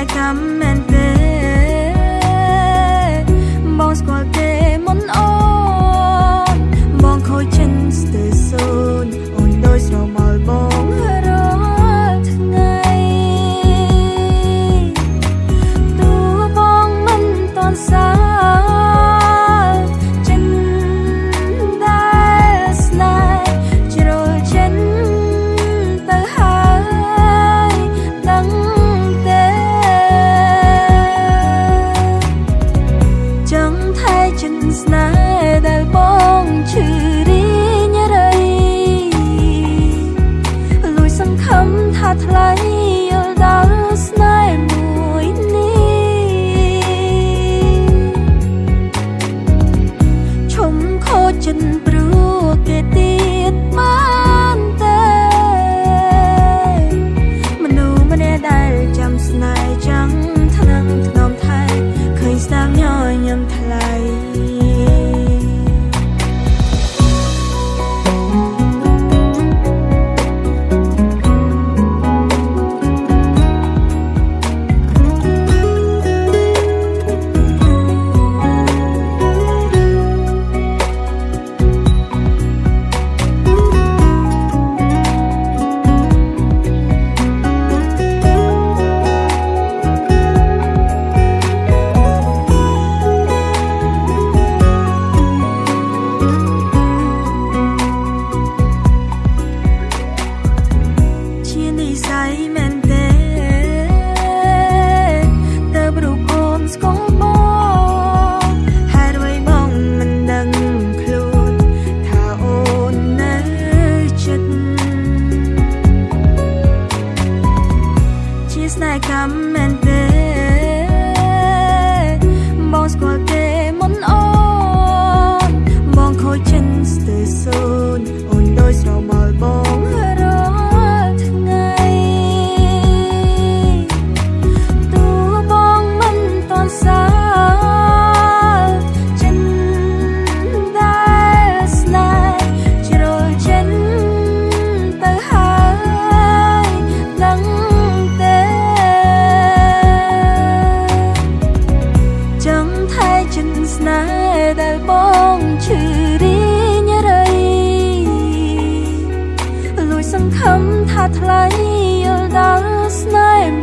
like I'm មែនទេតើប្រូកូនស្គាល់មកហើយរួយបងមិនដឹងខ្លួនថាអូននៅចិត្តជាស្នេហ៍កម្មមែនទេបងស្គាល់គេមិនអូនបងខូចចិត្តស្ទើរសូន្យ ដែលបងឈឺរីញរៃលួចសង្ឃឹមថាថ្លៃយល់ដល់ស្នេហ៍